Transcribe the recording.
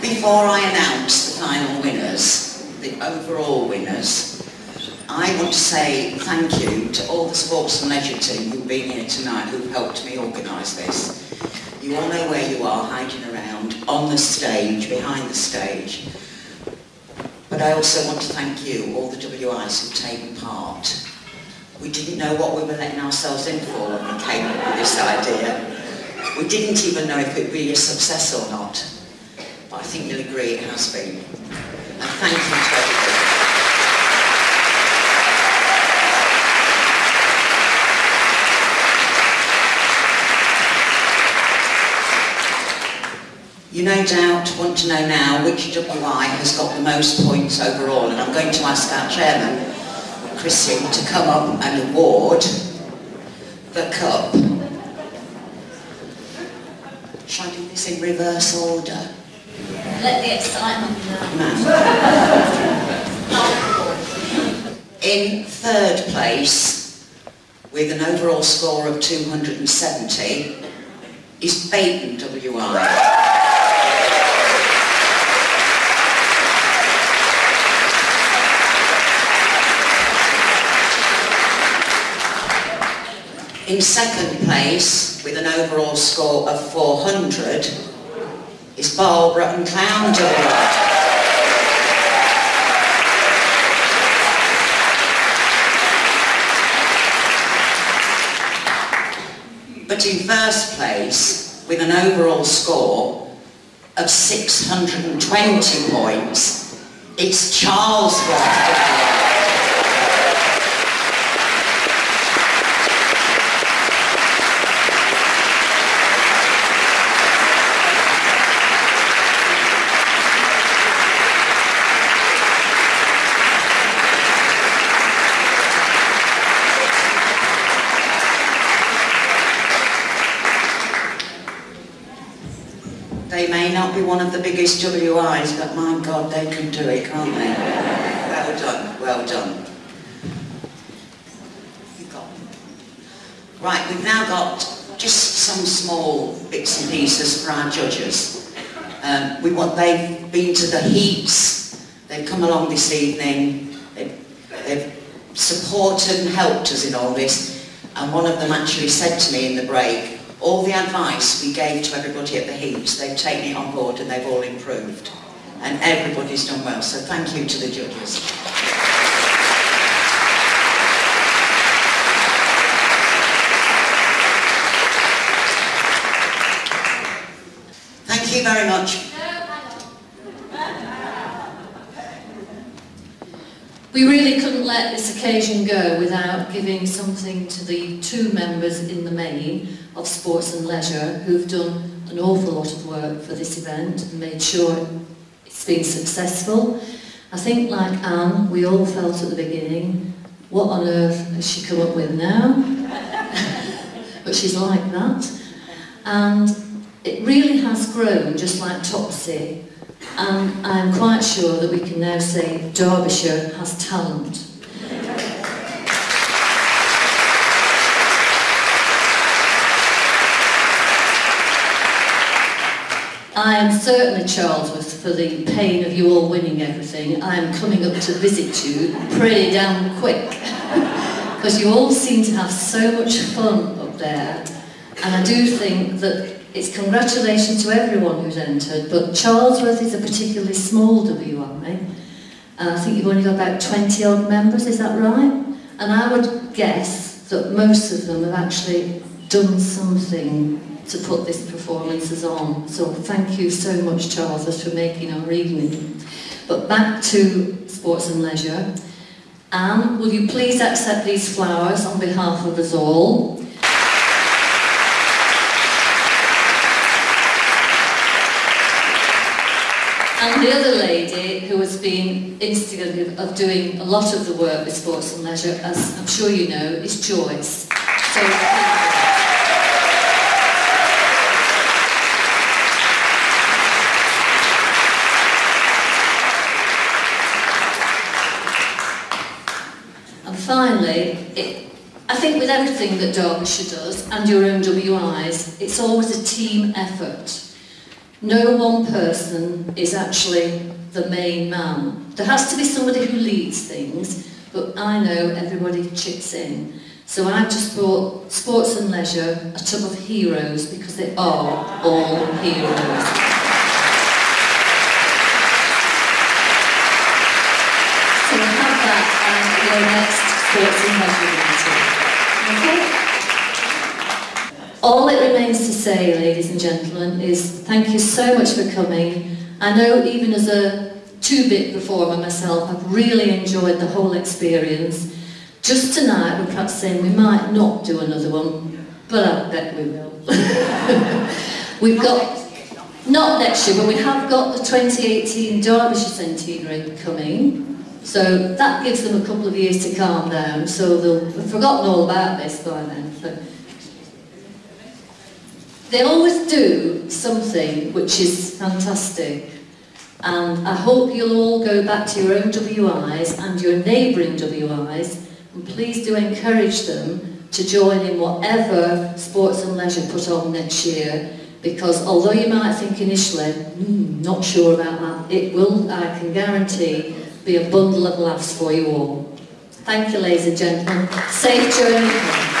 Before I announce the final winners, the overall winners, I want to say thank you to all the sports and leisure team who've been here tonight, who've helped me organise this. You all know where you are, hiding around, on the stage, behind the stage. But I also want to thank you, all the WIs who've taken part. We didn't know what we were letting ourselves in for when we came up with this idea. We didn't even know if it would be a success or not. But I think you'll agree it has been. And thank you to everybody. You no doubt want to know now which WI has got the most points overall and I'm going to ask our chairman, Chrissy, to come up and award the cup. Shall I do this in reverse order? Let the excitement Man. In third place, with an overall score of 270, is Baton WI. In second place, with an overall score of 400, is Barlborough and Clowne WI. But in first place, with an overall score of 620 points, it's Charles. They may not be one of the biggest WIs, but my God, they can do it, can't they? Well done, well done. Right, we've now got just some small bits and pieces for our judges. Um, we want, they've been to the heats, they've come along this evening, they've, they've supported and helped us in all this, and one of them actually said to me in the break, all the advice we gave to everybody at the heats, they've taken it on board and they've all improved. And everybody's done well, so thank you to the judges. Thank you very much. We really couldn't let this occasion go without giving something to the two members in the main of Sports and Leisure who've done an awful lot of work for this event and made sure it's been successful. I think like Anne, we all felt at the beginning, what on earth has she come up with now? but she's like that. And it really has grown just like Topsy and I'm quite sure that we can now say Derbyshire has talent. I am certainly Charlesworth for the pain of you all winning everything. I am coming up to visit you pretty damn quick because you all seem to have so much fun up there and I do think that it's congratulations to everyone who's entered, but Charlesworth is a particularly small WI, and I think you've only got about 20 odd members, is that right? And I would guess that most of them have actually done something to put these performances on. So thank you so much, Charlesworth, for making our evening. But back to sports and leisure. Anne, will you please accept these flowers on behalf of us all? And the other lady who has been instigative of doing a lot of the work with sports and leisure, as I'm sure you know, is Joyce. So, And finally, it, I think with everything that Derbyshire does and your own WIs, it's always a team effort. No one person is actually the main man. There has to be somebody who leads things, but I know everybody chips in. So I've just brought Sports and Leisure, a tub of heroes, because they are all heroes. And Leisure meeting. Okay? All it remains to say, ladies and gentlemen, is thank you so much for coming. I know even as a two-bit performer myself, I've really enjoyed the whole experience. Just tonight, we're perhaps saying we might not do another one, but I bet we will. We've got, not next year, but we have got the 2018 Derbyshire Centenary coming. So that gives them a couple of years to calm down, so they'll have forgotten all about this by then. So they always do something which is fantastic. And I hope you'll all go back to your own WIs and your neighbouring WIs and please do encourage them to join in whatever sports and leisure put on next year because although you might think initially, hmm, not sure about that, it will, I can guarantee, be a bundle of laughs for you all. Thank you ladies and gentlemen. Safe journey.